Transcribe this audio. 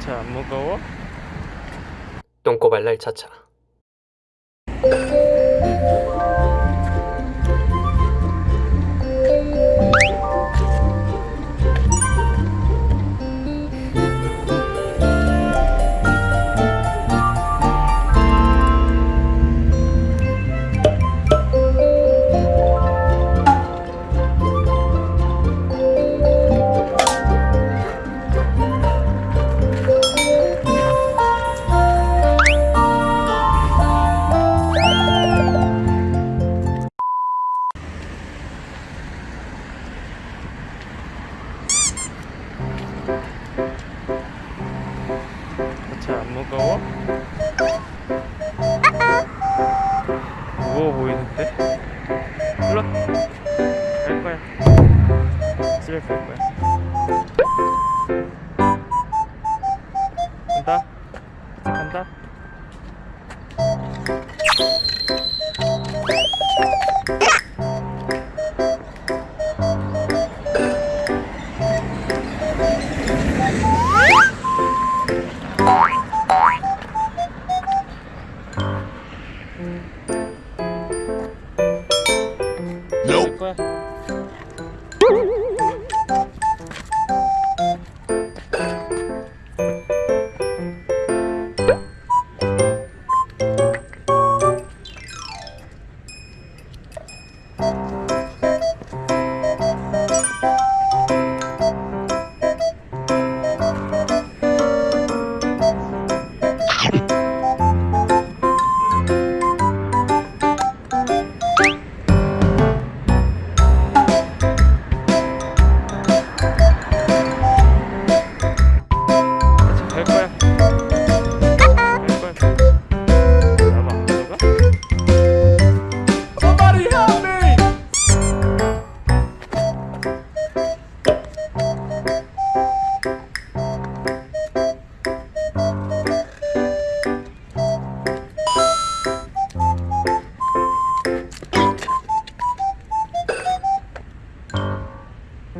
차 안 무거워? 똥꼬발랄 차차 거야. 집에 갈 거야. 간다. 이제 간다. Nope.